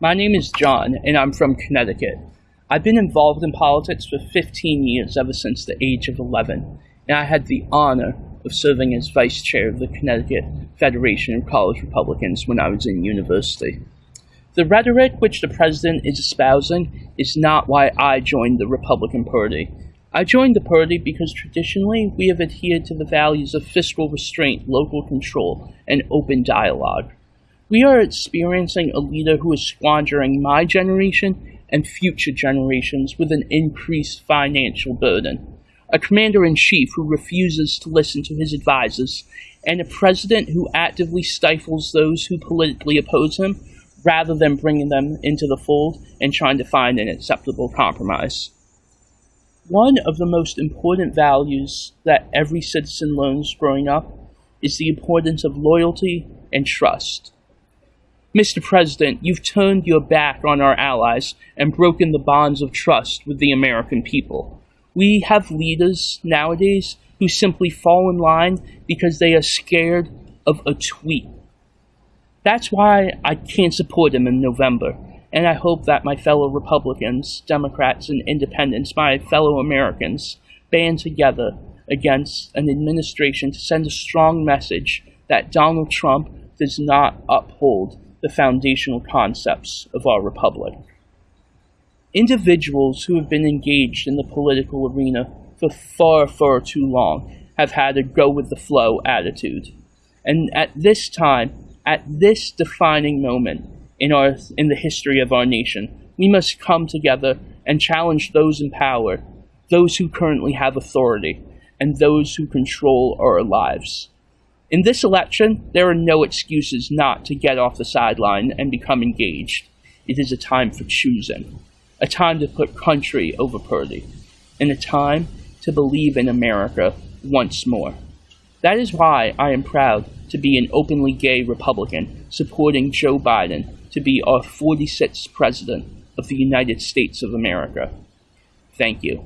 My name is John, and I'm from Connecticut. I've been involved in politics for 15 years, ever since the age of 11, and I had the honor of serving as vice chair of the Connecticut Federation of College Republicans when I was in university. The rhetoric which the president is espousing is not why I joined the Republican Party. I joined the party because traditionally we have adhered to the values of fiscal restraint, local control, and open dialogue. We are experiencing a leader who is squandering my generation and future generations with an increased financial burden. A commander in chief who refuses to listen to his advisors, and a president who actively stifles those who politically oppose him rather than bringing them into the fold and trying to find an acceptable compromise. One of the most important values that every citizen learns growing up is the importance of loyalty and trust. Mr. President, you've turned your back on our allies and broken the bonds of trust with the American people. We have leaders nowadays who simply fall in line because they are scared of a tweet. That's why I can't support him in November, and I hope that my fellow Republicans, Democrats, and Independents, my fellow Americans, band together against an administration to send a strong message that Donald Trump does not uphold the foundational concepts of our republic. Individuals who have been engaged in the political arena for far, far too long have had a go with the flow attitude. And at this time, at this defining moment in, our, in the history of our nation, we must come together and challenge those in power, those who currently have authority, and those who control our lives. In this election, there are no excuses not to get off the sideline and become engaged. It is a time for choosing, a time to put country over party, and a time to believe in America once more. That is why I am proud to be an openly gay Republican supporting Joe Biden to be our 46th President of the United States of America. Thank you.